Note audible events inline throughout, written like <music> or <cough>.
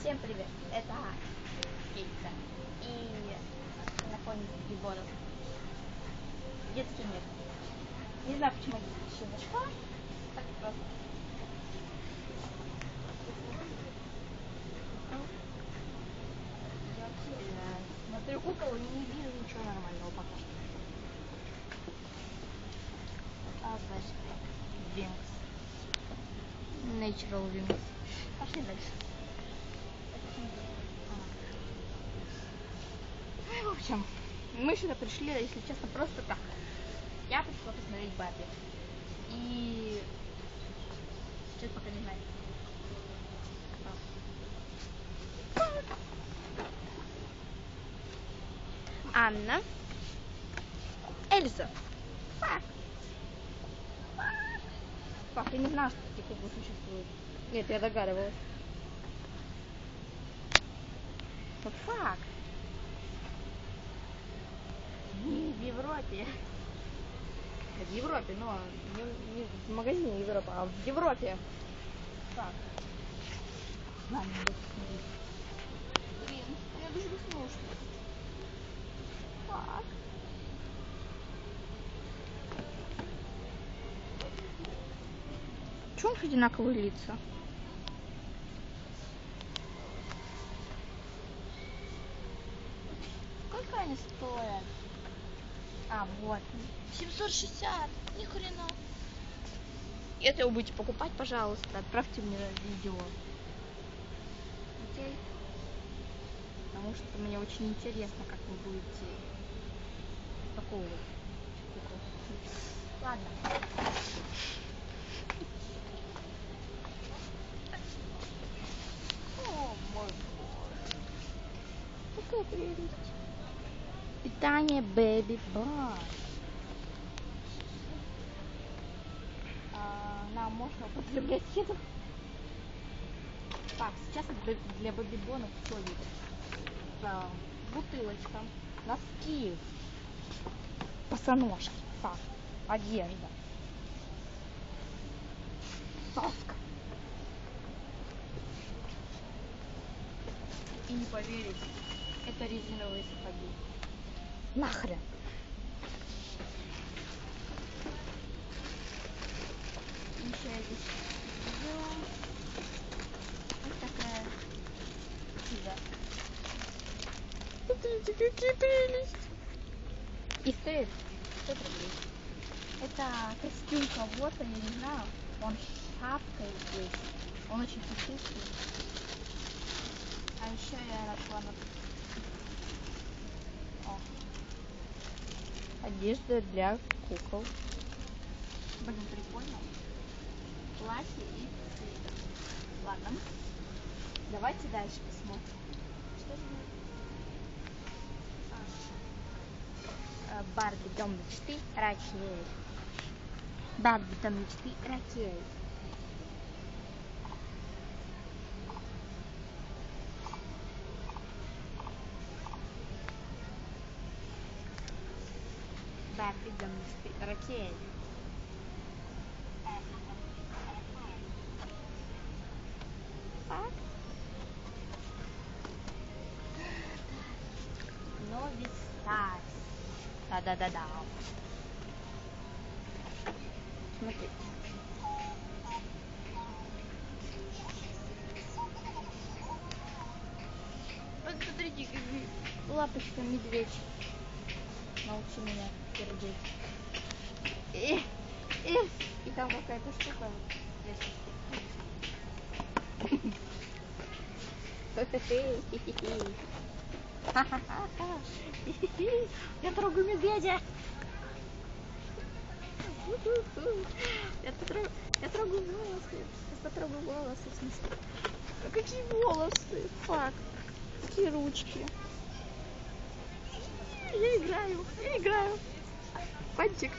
Всем привет, это Кейтса и знакомый Бибонов. Детский мир. Не знаю, почему я еще зашла. Так просто. Я смотрю кукол и не вижу ничего нормального пока. А, значит, Винкс. Natural Wings. Пошли дальше. Ну, В общем, мы сюда пришли, если честно, просто так. Я пришла посмотреть Барби. И... Сейчас пока не знаю. Анна. Эльза. Фак, я не знала, что такие куклы существуют. Нет, я догадывалась. Вот фак. Не в Европе. В Европе, но не, не в магазине Европа, а в Европе. Так. Не смотреть. Блин, я дуже веснушка. Так. Чего у них одинаковые лица? Они стоят? А, вот. 760. Ни хрена. Если вы будете покупать, пожалуйста, отправьте мне видео. Окей? Потому что мне очень интересно, как вы будете кукол. Ладно. О, мой боже. Какая прелесть. Baby Bar. А, нам можно употреблять еду. Так, сейчас для, для бобибонов все видно. Да, бутылочка, носки, босоножки, так, одежда, соска. И не поверите, это резиновые сапоги. Нахрен. Еще я здесь видела. Вот такая пиво. Смотрите, какие прелесть. И стоит 500 рублей. Это костюм кого-то, я не знаю. Он с шапкой здесь. Он очень пушистый. А еще я нашла на О. Одежда для кукол. Блин, прикольно. Платье и цвет. Ладно. Давайте дальше посмотрим. Что же А, Барби дом мечты Ракель. Барби дом мечты Ракель. Барби дом мечты Ракель. Так. Новый Старс. Да-да-да-да. Смотри. Вот смотрите, какие лапочка медведь. Научи меня пердеть. И, и, и там какая-то штука. <laughs> Я трогаю медведя. Я, потрогаю, я трогаю волосы. Я потрогаю волосы, в смысле. А какие волосы? Фак. Какие ручки. Я играю, я играю. Пантик.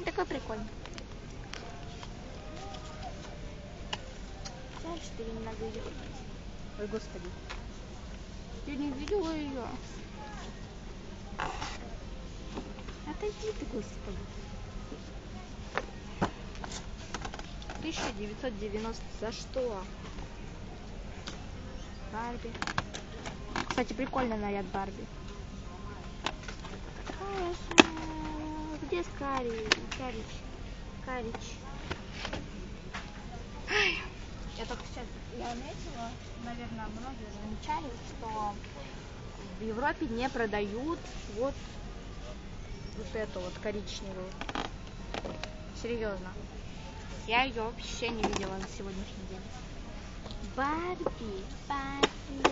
Он такой прикольный. Жаль, что я не могу ее. Ой, господи. Я не видела ее. Отойди ты, господи. 1990 за что? Барби. Кстати, прикольный наряд Барби. Хорошо. Где Скари? Карич? Карич. Ай, Я только сейчас я заметила, наверное, многие замечали, что в Европе не продают вот вот эту вот коричневую. Серьезно. Я ее вообще не видела на сегодняшний день. Барби, балерина.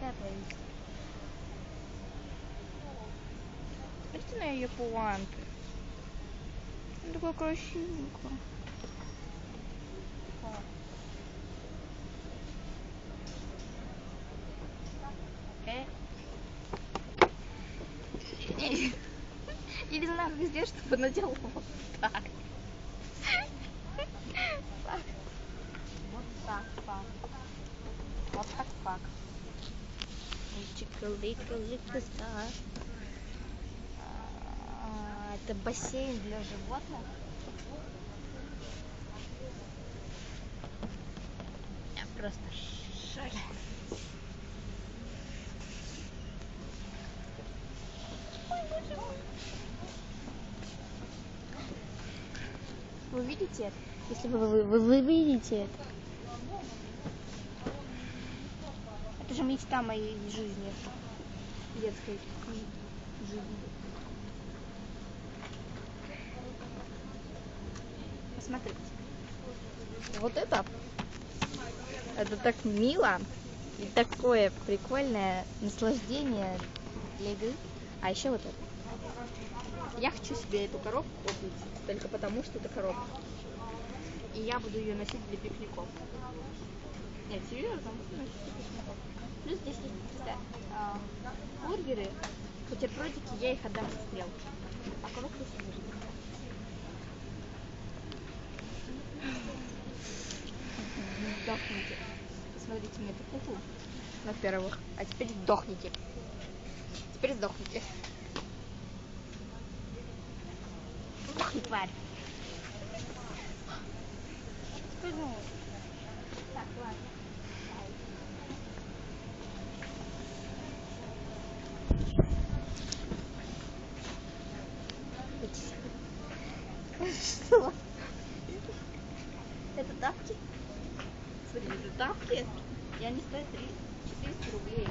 Капает. Смотрите на ее пуанты. Э. Не- Я не знаю, как сделать, чтобы надел вот так. Так. Вот так, пак. Вот так, пак. Чика-лика-лика, да. А, Это бассейн для животных. Я просто шоке. Вы видите это? Если вы, вы, вы, вы видите это. Это же мечта моей жизни. Детской жизни. Посмотрите. Вот это. Это так мило. И такое прикольное наслаждение для игры. А еще вот это. Я хочу себе эту коробку купить, только потому, что это коробка. И я буду ее носить для пикников. Нет, серьезно, носить для пикников. Плюс здесь есть а, бургеры, бутербродики, я их отдам в стрелку. А коробку себе заберу. Сдохните. Посмотрите на эту куклу, во-первых. А теперь сдохните. Теперь сдохните. Сдохни, тварь. Ну, Так, ладно. Что? Это тапки? Смотри, это тапки. И они стоят 3, 400 рублей.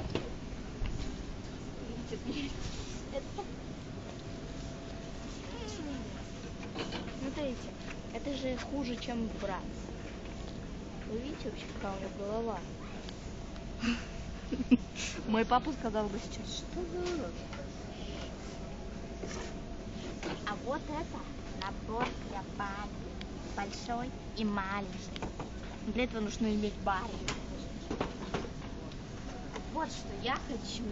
Или 4. Это... Смотрите, это же хуже, чем брат. Вы видите вообще, какая у него голова? <laughs> Мой папа сказал бы сейчас, что за урод? А вот это набор для Барби. Большой и маленький. Для этого нужно иметь Барби. Вот что я хочу.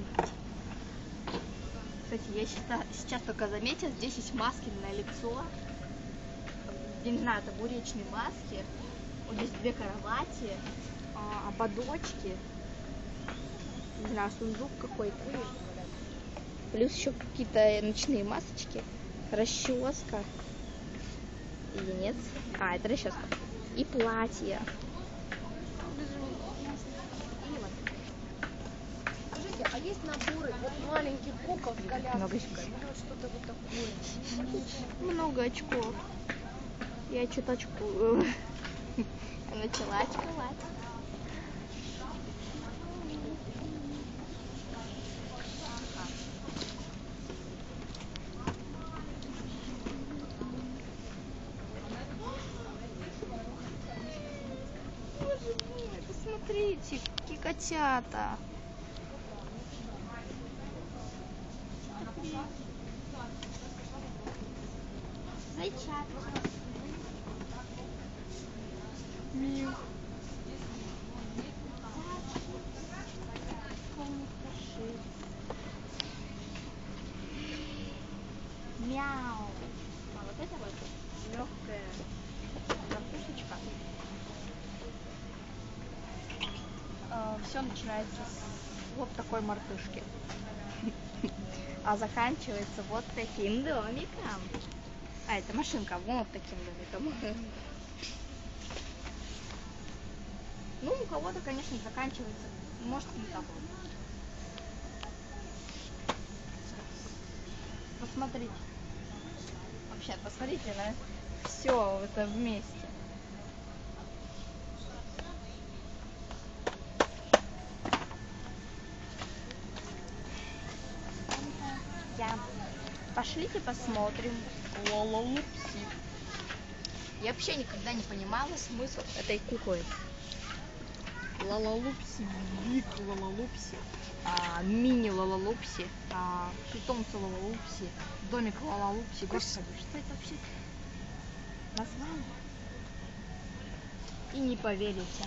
Кстати, я сейчас, сейчас только заметила, здесь есть маски на лицо. Я не знаю, это буречные маски. Вот здесь две кровати, а, ободочки. Не знаю, сундук какой-то. Плюс еще какие-то ночные масочки. Расческа. Или нет? А, это расческа. И платье. Скажите, а есть наборы вот маленьких кукол с коляской? Много очков. Вот что-то вот такое. Много очков. Я что-то очкую. <laughs> Начала очковать. Боже мой, посмотрите, какие котята. Зайчатки. Мил. Мяу. А вот это вот легкая картошечка. Начинается с вот такой мартышки. <laughs> А заканчивается вот таким домиком. А, это машинка, вот таким домиком. <laughs> кого-то, конечно, заканчивается, может, не того. Посмотрите. Вообще, посмотрите на все это вместе. Я. Пошлите посмотрим. Лололупси. Я вообще никогда не понимала смысл этой куклы. Лалалупси, Биг Лалалупси, а, Мини Лалалупси, а, Питомцы Лалалупси, Домик Лалалупси. Господи, что это вообще название? И не поверите.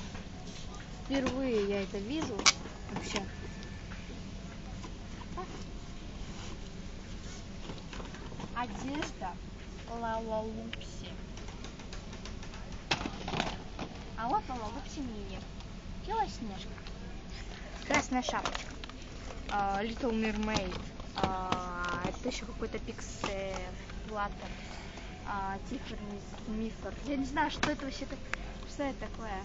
Впервые я это вижу вообще. Одежда Лалалупси. А вот Лалалупси Мини. Белоснежка. Красная шапочка. А, Little. А, это еще какой-то пиксель. Флаттер. А, Тиффани Смифер. Я не знаю, что это вообще так... Что это такое?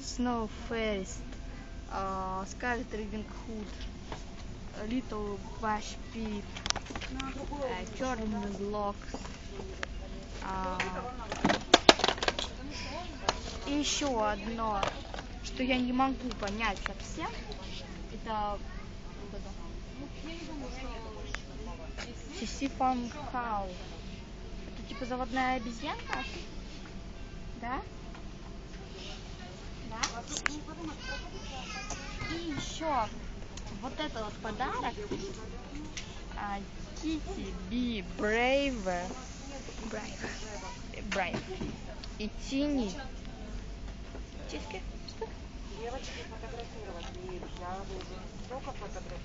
Snow Face. А, Scarlet Riding Hood. Little. А, Blocks. А, и еще одно, что я не могу понять совсем, это вот это. Сиси Фан Хау. Это типа заводная обезьянка? Да? Да? И еще вот это вот подарок. Kitty Be Brave. Brave. Brave. И. Что? Девочки фотографировать нельзя, только фотографировать.